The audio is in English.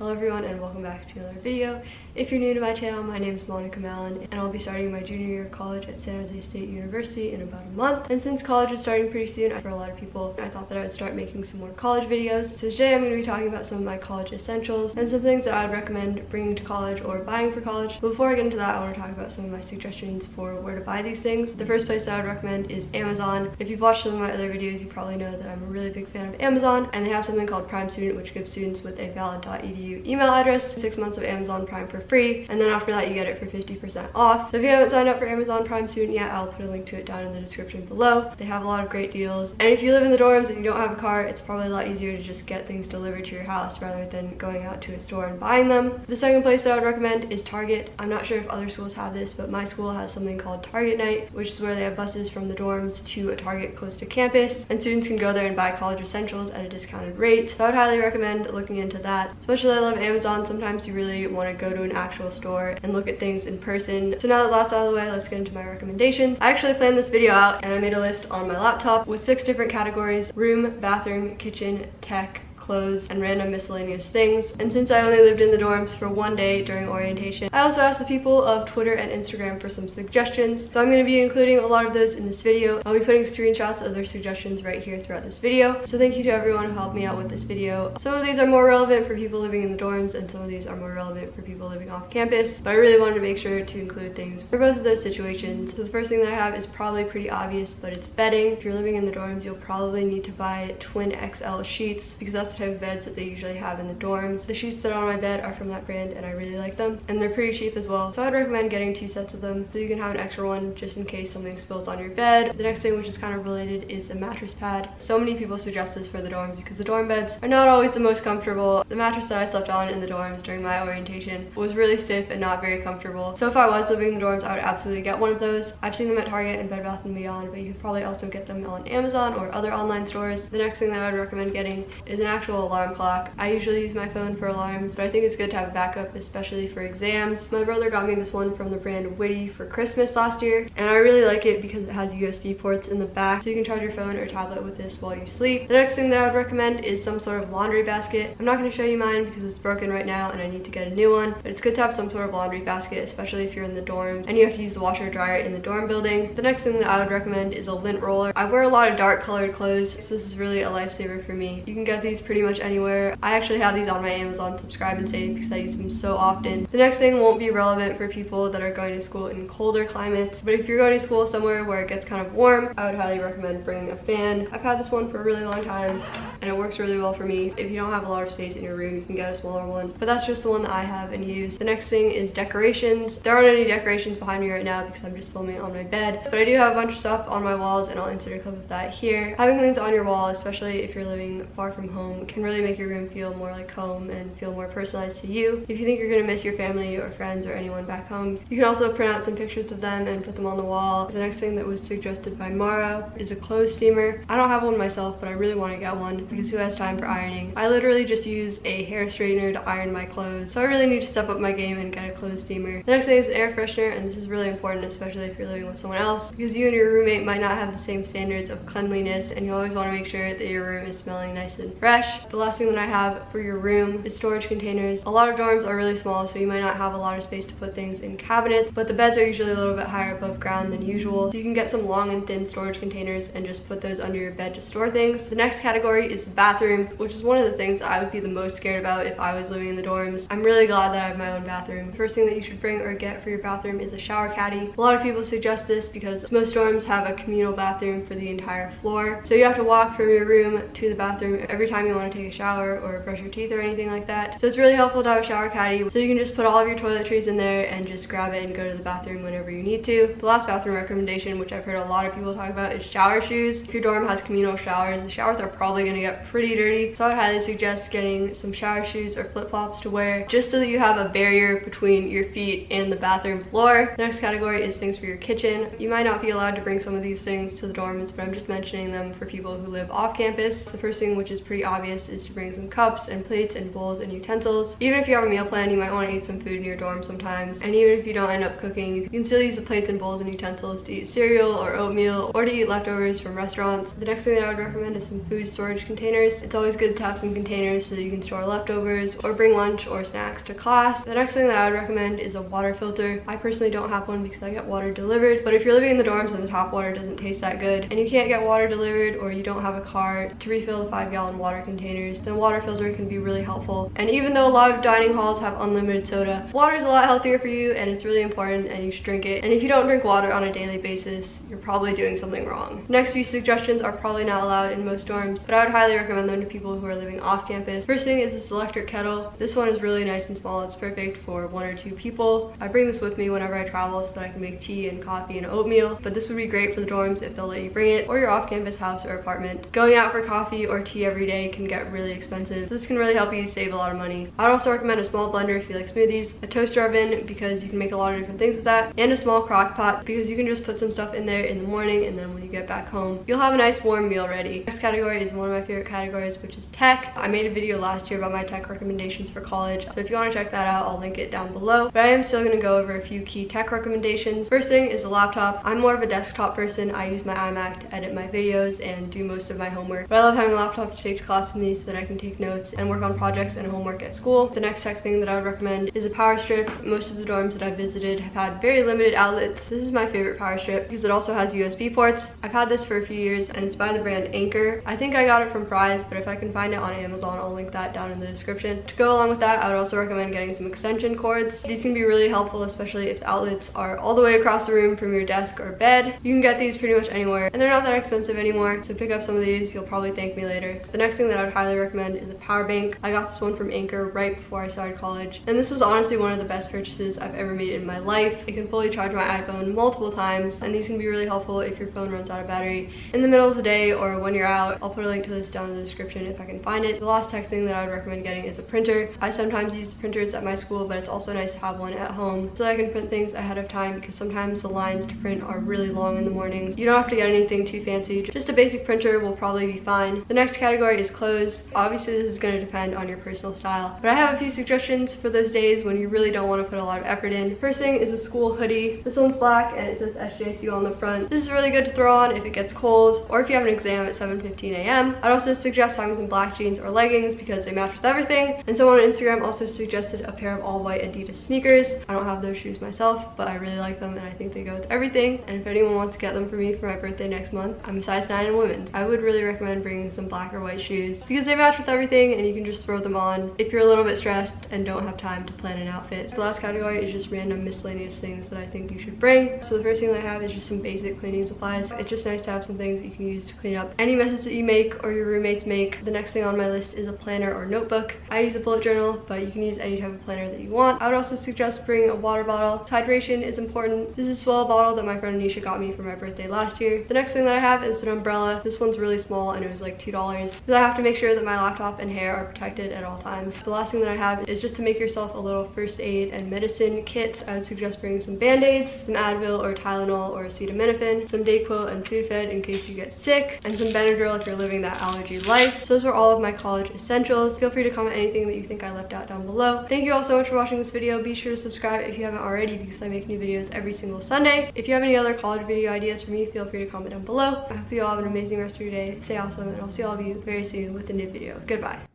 Hello everyone and welcome back to another video. If you're new to my channel, my name is Monica Mallon and I'll be starting my junior year of college at San Jose State University in about a month. And since college is starting pretty soon, for a lot of people, I thought that I would start making some more college videos. So today I'm going to be talking about some of my college essentials and some things that I would recommend bringing to college or buying for college. Before I get into that, I want to talk about some of my suggestions for where to buy these things. The first place that I would recommend is Amazon. If you've watched some of my other videos, you probably know that I'm a really big fan of Amazon and they have something called Prime Student which gives students with a valid.edu email address six months of Amazon Prime for free and then after that you get it for 50% off. So if you haven't signed up for Amazon Prime soon yet, I'll put a link to it down in the description below. They have a lot of great deals. And if you live in the dorms and you don't have a car, it's probably a lot easier to just get things delivered to your house rather than going out to a store and buying them. The second place that I would recommend is Target. I'm not sure if other schools have this, but my school has something called Target Night, which is where they have buses from the dorms to a Target close to campus, and students can go there and buy college essentials at a discounted rate. So I would highly recommend looking into that. Especially I love Amazon. Sometimes you really want to go to an actual store and look at things in person. So now that that's out of the way, let's get into my recommendations. I actually planned this video out and I made a list on my laptop with six different categories, room, bathroom, kitchen, tech, clothes, and random miscellaneous things. And since I only lived in the dorms for one day during orientation, I also asked the people of Twitter and Instagram for some suggestions. So I'm going to be including a lot of those in this video. I'll be putting screenshots of their suggestions right here throughout this video. So thank you to everyone who helped me out with this video. Some of these are more relevant for people living in the dorms and some of these are more relevant for people living off campus. But I really wanted to make sure to include things for both of those situations. So the first thing that I have is probably pretty obvious, but it's bedding. If you're living in the dorms, you'll probably need to buy twin XL sheets because that's type of beds that they usually have in the dorms. The sheets that are on my bed are from that brand and I really like them. And they're pretty cheap as well. So I'd recommend getting two sets of them so you can have an extra one just in case something spills on your bed. The next thing which is kind of related is a mattress pad. So many people suggest this for the dorms because the dorm beds are not always the most comfortable. The mattress that I slept on in the dorms during my orientation was really stiff and not very comfortable. So if I was living in the dorms, I would absolutely get one of those. I've seen them at Target and Bed Bath & Beyond, but you could probably also get them on Amazon or other online stores. The next thing that I would recommend getting is an actual alarm alarm clock. I usually use my phone for alarms, but I think it's good to have a backup, especially for exams. My brother got me this one from the brand Witty for Christmas last year, and I really like it because it has USB ports in the back, so you can charge your phone or tablet with this while you sleep. The next thing that I would recommend is some sort of laundry basket. I'm not going to show you mine because it's broken right now and I need to get a new one, but it's good to have some sort of laundry basket, especially if you're in the dorms and you have to use the washer dryer in the dorm building. The next thing that I would recommend is a lint roller. I wear a lot of dark colored clothes, so this is really a lifesaver for me. You can get these pretty much anywhere. I actually have these on my Amazon subscribe and save because I use them so often. The next thing won't be relevant for people that are going to school in colder climates, but if you're going to school somewhere where it gets kind of warm, I would highly recommend bringing a fan. I've had this one for a really long time and it works really well for me. If you don't have a lot of space in your room, you can get a smaller one, but that's just the one that I have and use. The next thing is decorations. There aren't any decorations behind me right now because I'm just filming on my bed, but I do have a bunch of stuff on my walls and I'll insert a clip of that here. Having things on your wall, especially if you're living far from home, can really make your room feel more like home and feel more personalized to you. If you think you're gonna miss your family or friends or anyone back home, you can also print out some pictures of them and put them on the wall. The next thing that was suggested by Mara is a clothes steamer. I don't have one myself, but I really want to get one because who has time for ironing? I literally just use a hair straightener to iron my clothes, so I really need to step up my game and get a clothes steamer. The next thing is air freshener, and this is really important, especially if you're living with someone else, because you and your roommate might not have the same standards of cleanliness, and you always want to make sure that your room is smelling nice and fresh. The last thing that I have for your room is storage containers. A lot of dorms are really small, so you might not have a lot of space to put things in cabinets, but the beds are usually a little bit higher above ground than usual. So you can get some long and thin storage containers and just put those under your bed to store things. The next category is the bathroom, which is one of the things I would be the most scared about if I was living in the dorms. I'm really glad that I have my own bathroom. The first thing that you should bring or get for your bathroom is a shower caddy. A lot of people suggest this because most dorms have a communal bathroom for the entire floor. So you have to walk from your room to the bathroom every time you want to take a shower or brush your teeth or anything like that. So it's really helpful to have a shower caddy. So you can just put all of your toiletries in there and just grab it and go to the bathroom whenever you need to. The last bathroom recommendation, which I've heard a lot of people talk about, is shower shoes. If your dorm has communal showers, the showers are probably gonna get pretty dirty. So I would highly suggest getting some shower shoes or flip-flops to wear just so that you have a barrier between your feet and the bathroom floor. The next category is things for your kitchen. You might not be allowed to bring some of these things to the dorms, but I'm just mentioning them for people who live off campus. The first thing, which is pretty obvious, is to bring some cups and plates and bowls and utensils. Even if you have a meal plan, you might want to eat some food in your dorm sometimes. And even if you don't end up cooking, you can still use the plates and bowls and utensils to eat cereal or oatmeal or to eat leftovers from restaurants. The next thing that I would recommend is some food storage containers. It's always good to have some containers so you can store leftovers or bring lunch or snacks to class. The next thing that I would recommend is a water filter. I personally don't have one because I get water delivered, but if you're living in the dorms and the tap water doesn't taste that good and you can't get water delivered or you don't have a car to refill the five gallon water containers, then water filter can be really helpful. And even though a lot of dining halls have unlimited soda, water is a lot healthier for you and it's really important and you should drink it. And if you don't drink water on a daily basis, you're probably doing something wrong. Next few suggestions are probably not allowed in most dorms, but I would highly recommend them to people who are living off campus. First thing is this electric kettle. This one is really nice and small. It's perfect for one or two people. I bring this with me whenever I travel so that I can make tea and coffee and oatmeal, but this would be great for the dorms if they'll let you bring it or your off-campus house or apartment. Going out for coffee or tea every day can get really expensive. So this can really help you save a lot of money. I'd also recommend a small blender if you like smoothies, a toaster oven because you can make a lot of different things with that, and a small crock pot because you can just put some stuff in there in the morning and then when you get back home, you'll have a nice warm meal ready. Next category is one of my favorite categories, which is tech. I made a video last year about my tech recommendations for college, so if you want to check that out, I'll link it down below. But I am still going to go over a few key tech recommendations. First thing is a laptop. I'm more of a desktop person. I use my iMac to edit my videos and do most of my homework. But I love having a laptop to take to class with me so that I can take notes and work on projects and homework at school. The next tech thing that I would recommend is a power strip. Most of the dorms that I've visited have had very limited outlets. This is my favorite power strip because it also has USB ports. I've had this for a few years and it's by the brand Anker. I think I got it from Fry's, but if I can find it on Amazon, I'll link that down in the description. To go along with that, I would also recommend getting some extension cords. These can be really helpful, especially if the outlets are all the way across the room from your desk or bed. You can get these pretty much anywhere and they're not that expensive anymore. So pick up some of these, you'll probably thank me later. The next thing that I would highly recommend is a power bank. I got this one from Anker right before I started college. And this was honestly one of the best purchases I've ever made in my life. It can fully charge my iPhone multiple times and these can be really helpful if your phone runs out of battery in the middle of the day or when you're out. I'll put a link to this down in the description if I can find it. The last tech thing that I would recommend getting is a printer. I sometimes use printers at my school, but it's also nice to have one at home so I can print things ahead of time because sometimes the lines to print are really long in the mornings. You don't have to get anything too fancy. Just a basic printer will probably be fine. The next category is clothes. Obviously, this is going to depend on your personal style, but I have a few suggestions for those days when you really don't want to put a lot of effort in. First thing is a school hoodie. This one's black and it says SJSU on the front. This is really good to throw on if it gets cold or if you have an exam at 7.15 a.m. I'd also suggest having some black jeans or leggings because they match with everything. And someone on Instagram also suggested a pair of all white Adidas sneakers. I don't have those shoes myself, but I really like them and I think they go with everything. And if anyone wants to get them for me for my birthday next month, I'm a size 9 in women's. I would really recommend bringing some black or white shoes because they match with everything and you can just throw them on if you're a little bit stressed and don't have time to plan an outfit. The last category is just random miscellaneous things that I think you should bring. So the first thing that I have is just some basic cleaning supplies. It's just nice to have some things that you can use to clean up any messes that you make or your roommates make. The next thing on my list is a planner or notebook. I use a bullet journal, but you can use any type of planner that you want. I would also suggest bringing a water bottle. Hydration is important. This is a S'well bottle that my friend Anisha got me for my birthday last year. The next thing that I have is an umbrella. This one's really small and it was like $2 I have to make sure that my laptop and hair are protected at all times. The last thing that I have is just to make yourself a little first aid and medicine kit. I would suggest bringing some band-aids, some Advil or Tylenol or acetaminophen, some Dayquil and Sudafed in case you get sick, and some Benadryl if you're living that allergy life. So those are all of my college essentials. Feel free to comment anything that you think I left out down below. Thank you all so much for watching this video. Be sure to subscribe if you haven't already because I make new videos every single Sunday. If you have any other college video ideas for me, feel free to comment down below. I hope you all have an amazing rest of your day. Stay awesome, and I'll see all of you very soon with a new video. Goodbye.